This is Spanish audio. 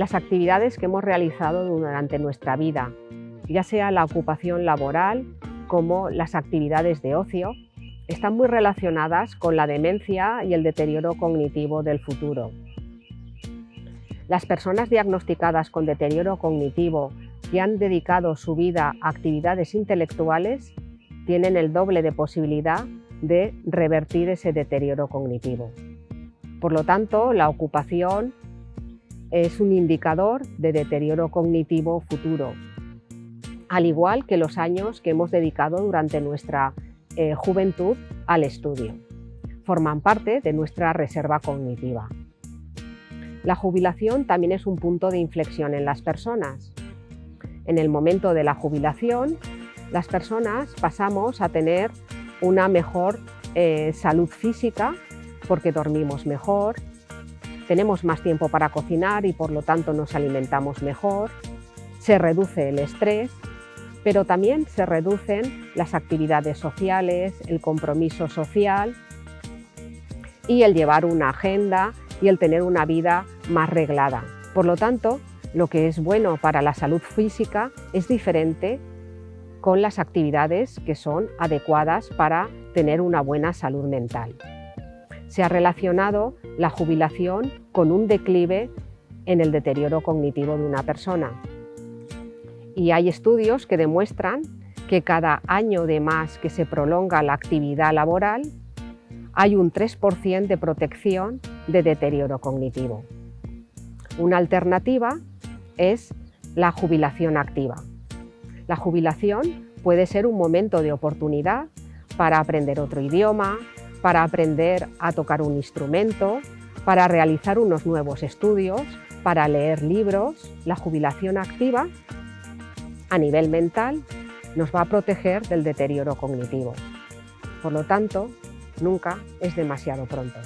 las actividades que hemos realizado durante nuestra vida, ya sea la ocupación laboral como las actividades de ocio, están muy relacionadas con la demencia y el deterioro cognitivo del futuro. Las personas diagnosticadas con deterioro cognitivo y han dedicado su vida a actividades intelectuales tienen el doble de posibilidad de revertir ese deterioro cognitivo. Por lo tanto, la ocupación es un indicador de deterioro cognitivo futuro, al igual que los años que hemos dedicado durante nuestra eh, juventud al estudio. Forman parte de nuestra reserva cognitiva. La jubilación también es un punto de inflexión en las personas. En el momento de la jubilación, las personas pasamos a tener una mejor eh, salud física porque dormimos mejor, tenemos más tiempo para cocinar y por lo tanto nos alimentamos mejor, se reduce el estrés, pero también se reducen las actividades sociales, el compromiso social y el llevar una agenda y el tener una vida más reglada. Por lo tanto, lo que es bueno para la salud física es diferente con las actividades que son adecuadas para tener una buena salud mental. Se ha relacionado la jubilación con un declive en el deterioro cognitivo de una persona. Y hay estudios que demuestran que cada año de más que se prolonga la actividad laboral, hay un 3% de protección de deterioro cognitivo. Una alternativa es la jubilación activa. La jubilación puede ser un momento de oportunidad para aprender otro idioma, para aprender a tocar un instrumento, para realizar unos nuevos estudios, para leer libros. La jubilación activa, a nivel mental, nos va a proteger del deterioro cognitivo. Por lo tanto, nunca es demasiado pronto.